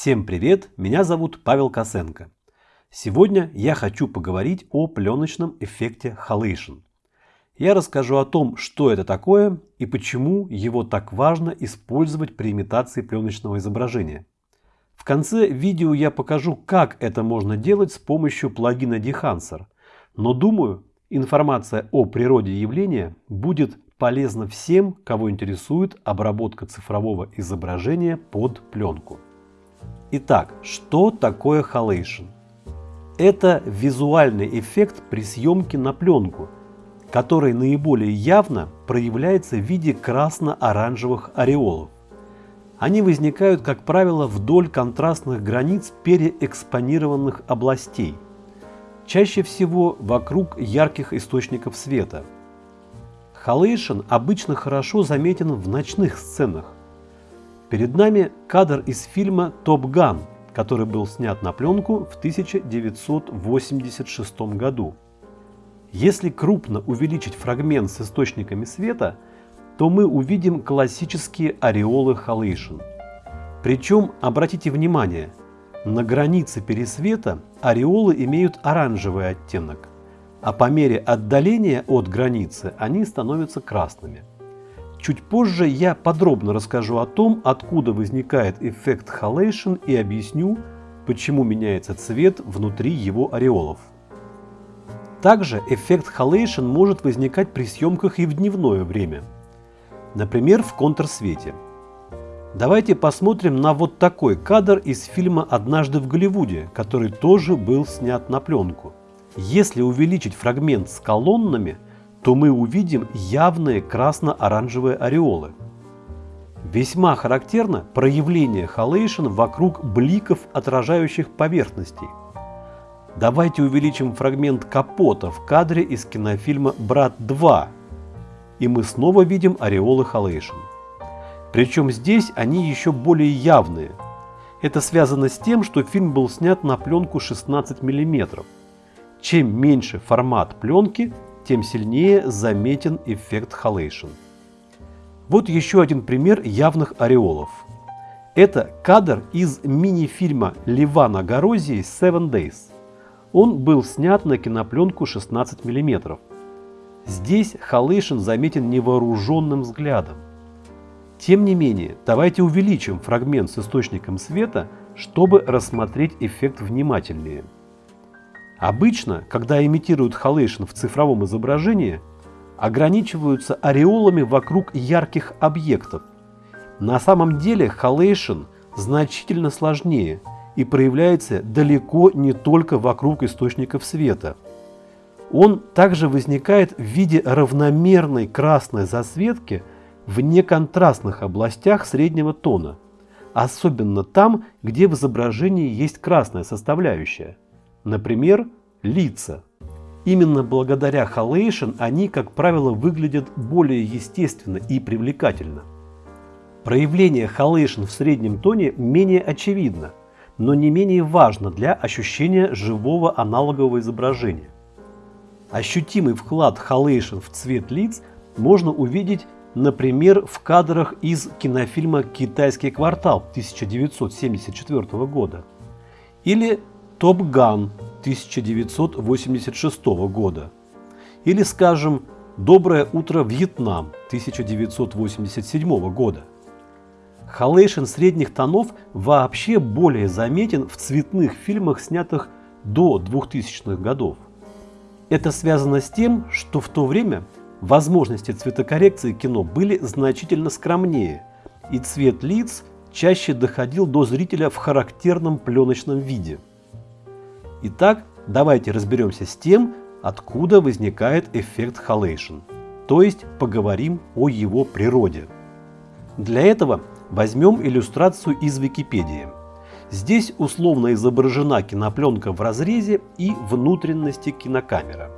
Всем привет, меня зовут Павел Косенко. Сегодня я хочу поговорить о пленочном эффекте халейшн. Я расскажу о том, что это такое и почему его так важно использовать при имитации пленочного изображения. В конце видео я покажу, как это можно делать с помощью плагина Dehancer, но думаю, информация о природе явления будет полезна всем, кого интересует обработка цифрового изображения под пленку. Итак, что такое halation? Это визуальный эффект при съемке на пленку, который наиболее явно проявляется в виде красно-оранжевых ореолов. Они возникают, как правило, вдоль контрастных границ переэкспонированных областей, чаще всего вокруг ярких источников света. Halation обычно хорошо заметен в ночных сценах, Перед нами кадр из фильма «Топ Ган», который был снят на пленку в 1986 году. Если крупно увеличить фрагмент с источниками света, то мы увидим классические ореолы халейшн. Причем, обратите внимание, на границе пересвета ореолы имеют оранжевый оттенок, а по мере отдаления от границы они становятся красными. Чуть позже я подробно расскажу о том, откуда возникает эффект халейшн и объясню, почему меняется цвет внутри его ореолов. Также эффект халейшн может возникать при съемках и в дневное время, например, в контрсвете. Давайте посмотрим на вот такой кадр из фильма «Однажды в Голливуде», который тоже был снят на пленку. Если увеличить фрагмент с колоннами – то мы увидим явные красно-оранжевые ореолы. Весьма характерно проявление халейшн вокруг бликов отражающих поверхностей. Давайте увеличим фрагмент капота в кадре из кинофильма «Брат 2», и мы снова видим ореолы халейшн. Причем здесь они еще более явные. Это связано с тем, что фильм был снят на пленку 16 мм. Чем меньше формат пленки, тем сильнее заметен эффект халейшн. Вот еще один пример явных ореолов. Это кадр из мини-фильма Ливана Горозии «Seven Days». Он был снят на кинопленку 16 мм. Здесь халейшн заметен невооруженным взглядом. Тем не менее, давайте увеличим фрагмент с источником света, чтобы рассмотреть эффект внимательнее. Обычно, когда имитируют халейшн в цифровом изображении, ограничиваются ореолами вокруг ярких объектов. На самом деле халейшн значительно сложнее и проявляется далеко не только вокруг источников света. Он также возникает в виде равномерной красной засветки в неконтрастных областях среднего тона, особенно там, где в изображении есть красная составляющая. Например, лица. Именно благодаря халейшн они, как правило, выглядят более естественно и привлекательно. Проявление халейшн в среднем тоне менее очевидно, но не менее важно для ощущения живого аналогового изображения. Ощутимый вклад halation в цвет лиц можно увидеть, например, в кадрах из кинофильма «Китайский квартал» 1974 года или «Top Gun» 1986 года. Или, скажем, «Доброе утро, Вьетнам» 1987 года. Halation средних тонов вообще более заметен в цветных фильмах, снятых до 2000-х годов. Это связано с тем, что в то время возможности цветокоррекции кино были значительно скромнее, и цвет лиц чаще доходил до зрителя в характерном пленочном виде – Итак, давайте разберемся с тем, откуда возникает эффект халейшн, то есть поговорим о его природе. Для этого возьмем иллюстрацию из Википедии. Здесь условно изображена кинопленка в разрезе и внутренности кинокамеры.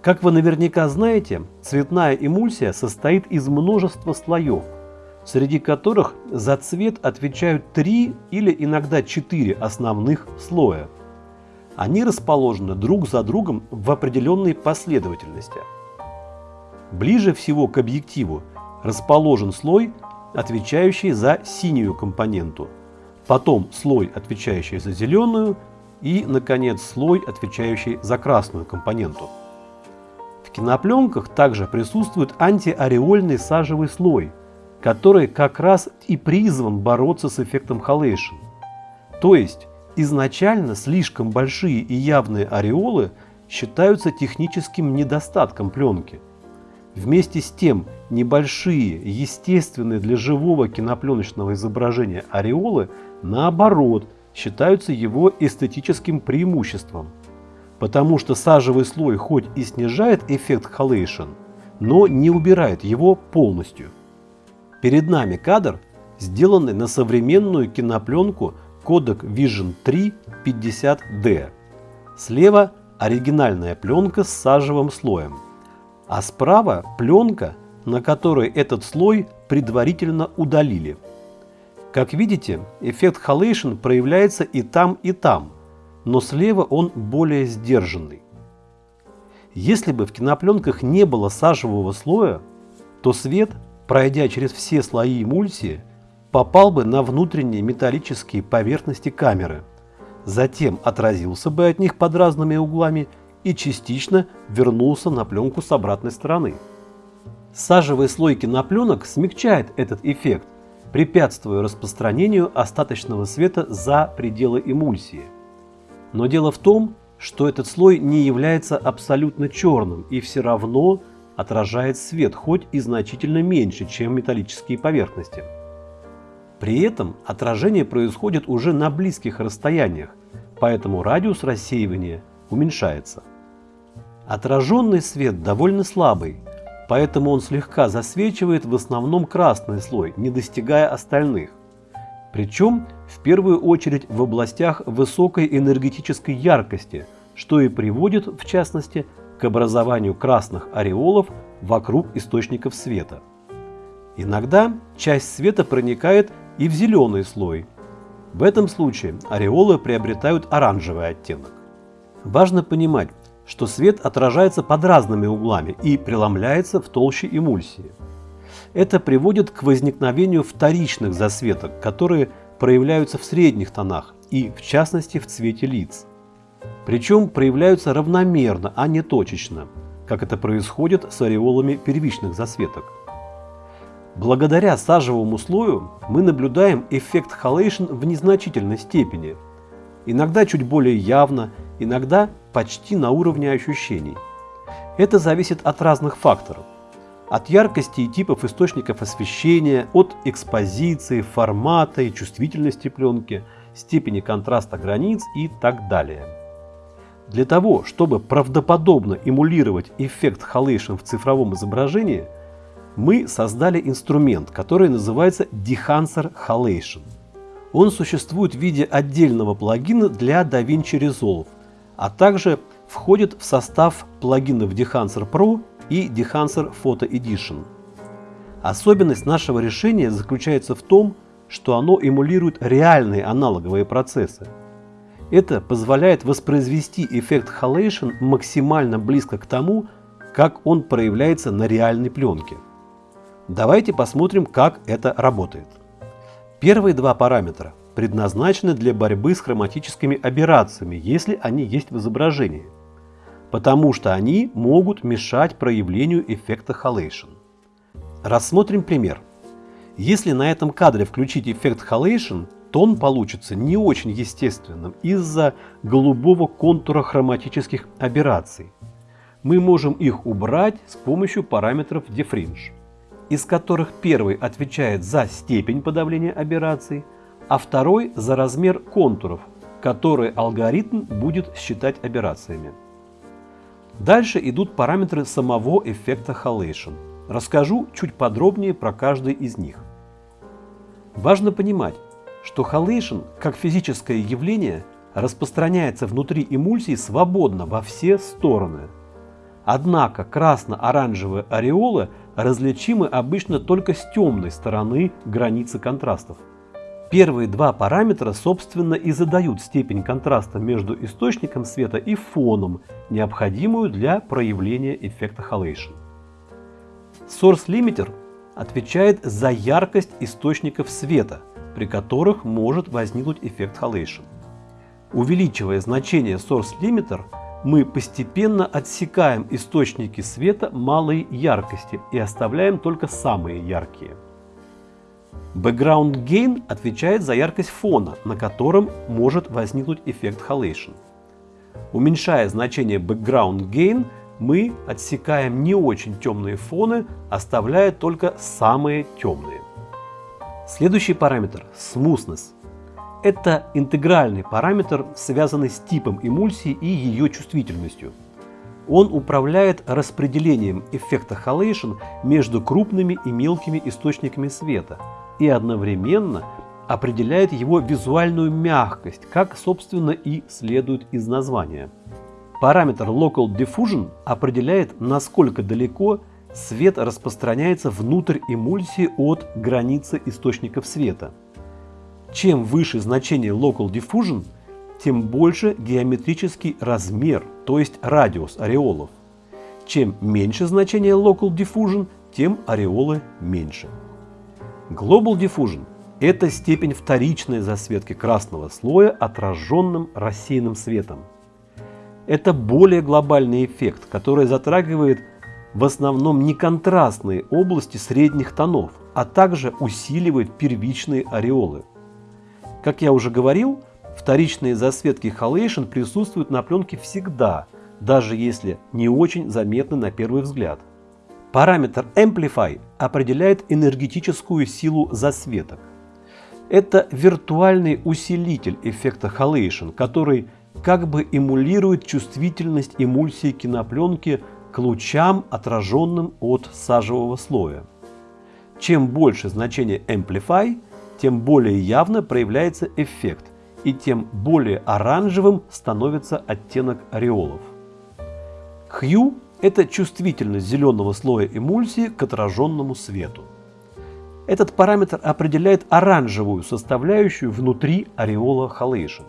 Как вы наверняка знаете, цветная эмульсия состоит из множества слоев, среди которых за цвет отвечают три или иногда четыре основных слоя – они расположены друг за другом в определенной последовательности. Ближе всего к объективу расположен слой, отвечающий за синюю компоненту, потом слой, отвечающий за зеленую, и, наконец, слой, отвечающий за красную компоненту. В кинопленках также присутствует антиореольный сажевый слой, который как раз и призван бороться с эффектом халейшн. То есть, изначально слишком большие и явные ореолы считаются техническим недостатком пленки. Вместе с тем, небольшие, естественные для живого кинопленочного изображения ореолы, наоборот, считаются его эстетическим преимуществом. Потому что сажевый слой хоть и снижает эффект халейшн, но не убирает его полностью. Перед нами кадр, сделанный на современную кинопленку Kodak Vision 3 50D. Слева оригинальная пленка с сажевым слоем, а справа пленка, на которой этот слой предварительно удалили. Как видите, эффект халейшн проявляется и там, и там, но слева он более сдержанный. Если бы в кинопленках не было сажевого слоя, то свет, пройдя через все слои эмульсии, попал бы на внутренние металлические поверхности камеры, затем отразился бы от них под разными углами и частично вернулся на пленку с обратной стороны. Сажевый слой кинопленок смягчает этот эффект, препятствуя распространению остаточного света за пределы эмульсии. Но дело в том, что этот слой не является абсолютно черным и все равно отражает свет, хоть и значительно меньше, чем металлические поверхности. При этом отражение происходит уже на близких расстояниях, поэтому радиус рассеивания уменьшается. Отраженный свет довольно слабый, поэтому он слегка засвечивает в основном красный слой, не достигая остальных. Причем в первую очередь в областях высокой энергетической яркости, что и приводит, в частности, к образованию красных ореолов вокруг источников света. Иногда часть света проникает и в зеленый слой. В этом случае ореолы приобретают оранжевый оттенок. Важно понимать, что свет отражается под разными углами и преломляется в толще эмульсии. Это приводит к возникновению вторичных засветок, которые проявляются в средних тонах и, в частности, в цвете лиц. Причем проявляются равномерно, а не точечно, как это происходит с ореолами первичных засветок. Благодаря сажевому слою мы наблюдаем эффект халейшн в незначительной степени, иногда чуть более явно, иногда почти на уровне ощущений. Это зависит от разных факторов. От яркости и типов источников освещения, от экспозиции, формата и чувствительности пленки, степени контраста границ и так далее. Для того, чтобы правдоподобно эмулировать эффект халейшн в цифровом изображении, мы создали инструмент, который называется Dehancer Halation. Он существует в виде отдельного плагина для DaVinci Resolve, а также входит в состав плагинов Dehancer Pro и Dehancer Photo Edition. Особенность нашего решения заключается в том, что оно эмулирует реальные аналоговые процессы. Это позволяет воспроизвести эффект halation максимально близко к тому, как он проявляется на реальной пленке. Давайте посмотрим, как это работает. Первые два параметра предназначены для борьбы с хроматическими аберрациями, если они есть в изображении, потому что они могут мешать проявлению эффекта halation. Рассмотрим пример. Если на этом кадре включить эффект halation, то он получится не очень естественным из-за голубого контура хроматических аберраций. Мы можем их убрать с помощью параметров Defringe, из которых первый отвечает за степень подавления аберраций, а второй за размер контуров, которые алгоритм будет считать аберрациями. Дальше идут параметры самого эффекта Halation. Расскажу чуть подробнее про каждый из них. Важно понимать, что Halation, как физическое явление, распространяется внутри эмульсии свободно во все стороны. Однако красно-оранжевые ореолы различимы обычно только с темной стороны границы контрастов. Первые два параметра, собственно, и задают степень контраста между источником света и фоном, необходимую для проявления эффекта Halation. Source Limiter отвечает за яркость источников света, при которых может возникнуть эффект халейшн. Увеличивая значение source limiter, мы постепенно отсекаем источники света малой яркости и оставляем только самые яркие. Background Gain отвечает за яркость фона, на котором может возникнуть эффект халейшн. Уменьшая значение Background Gain, мы отсекаем не очень темные фоны, оставляя только самые темные. Следующий параметр – Smoothness. Это интегральный параметр, связанный с типом эмульсии и ее чувствительностью. Он управляет распределением эффекта халейшн между крупными и мелкими источниками света и одновременно определяет его визуальную мягкость, как, собственно, и следует из названия. Параметр Local Diffusion определяет, насколько далеко свет распространяется внутрь эмульсии от границы источников света. Чем выше значение Local Diffusion, тем больше геометрический размер, то есть радиус ореолов. Чем меньше значение Local Diffusion, тем ореолы меньше. Global Diffusion – это степень вторичной засветки красного слоя отраженным рассеянным светом. Это более глобальный эффект, который затрагивает в основном не контрастные области средних тонов, а также усиливает первичные ореолы. Как я уже говорил, вторичные засветки халейшн присутствуют на пленке всегда, даже если не очень заметны на первый взгляд. Параметр Amplify определяет энергетическую силу засветок. Это виртуальный усилитель эффекта халейшн, который как бы эмулирует чувствительность эмульсии кинопленки к лучам, отраженным от сажевого слоя. Чем больше значение Amplify, тем более явно проявляется эффект, и тем более оранжевым становится оттенок ореолов. Hue – это чувствительность зеленого слоя эмульсии к отраженному свету. Этот параметр определяет оранжевую составляющую внутри ореола халейшн.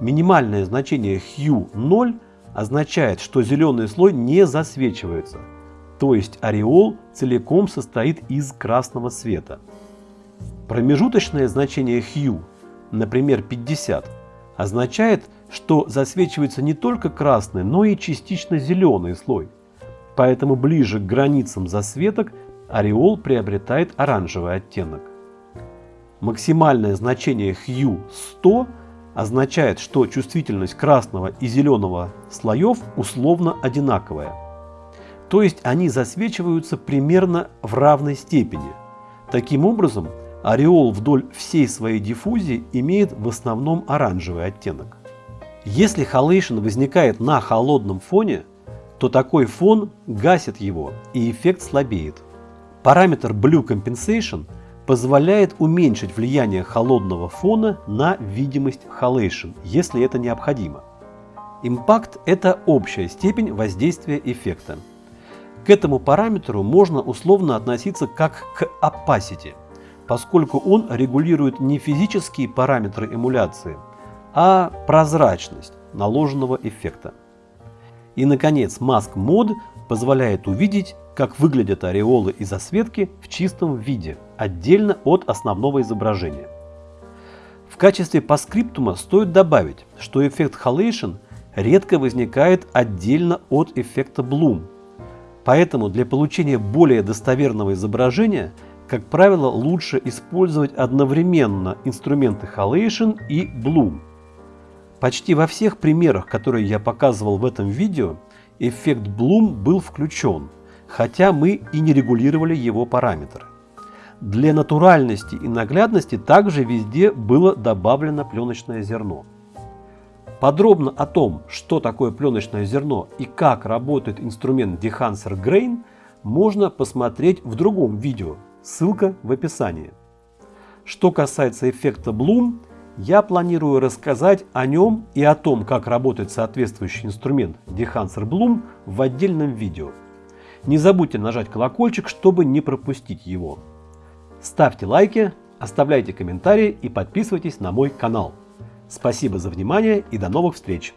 Минимальное значение Hue 0 означает, что зеленый слой не засвечивается, то есть ореол целиком состоит из красного света. Промежуточное значение hue, например 50, означает, что засвечивается не только красный, но и частично зеленый слой. Поэтому ближе к границам засветок ореол приобретает оранжевый оттенок. Максимальное значение hue 100 означает, что чувствительность красного и зеленого слоев условно одинаковая. То есть они засвечиваются примерно в равной степени. Таким образом, ореол вдоль всей своей диффузии имеет в основном оранжевый оттенок. Если халейшн возникает на холодном фоне, то такой фон гасит его и эффект слабеет. Параметр Blue Compensation позволяет уменьшить влияние холодного фона на видимость халейшн, если это необходимо. Импакт – это общая степень воздействия эффекта. К этому параметру можно условно относиться как к opacity – поскольку он регулирует не физические параметры эмуляции, а прозрачность наложенного эффекта. И, наконец, Mask Mode позволяет увидеть, как выглядят ореолы и засветки в чистом виде, отдельно от основного изображения. В качестве паскриптума стоит добавить, что эффект Halation редко возникает отдельно от эффекта Bloom. Поэтому для получения более достоверного изображения – как правило, лучше использовать одновременно инструменты Halation и Bloom. Почти во всех примерах, которые я показывал в этом видео, эффект Bloom был включен, хотя мы и не регулировали его параметры. Для натуральности и наглядности также везде было добавлено пленочное зерно. Подробно о том, что такое пленочное зерно и как работает инструмент Dehancer Grain, можно посмотреть в другом видео, Ссылка в описании. Что касается эффекта Bloom, я планирую рассказать о нем и о том, как работает соответствующий инструмент Dehancer Bloom в отдельном видео. Не забудьте нажать колокольчик, чтобы не пропустить его. Ставьте лайки, оставляйте комментарии и подписывайтесь на мой канал. Спасибо за внимание и до новых встреч!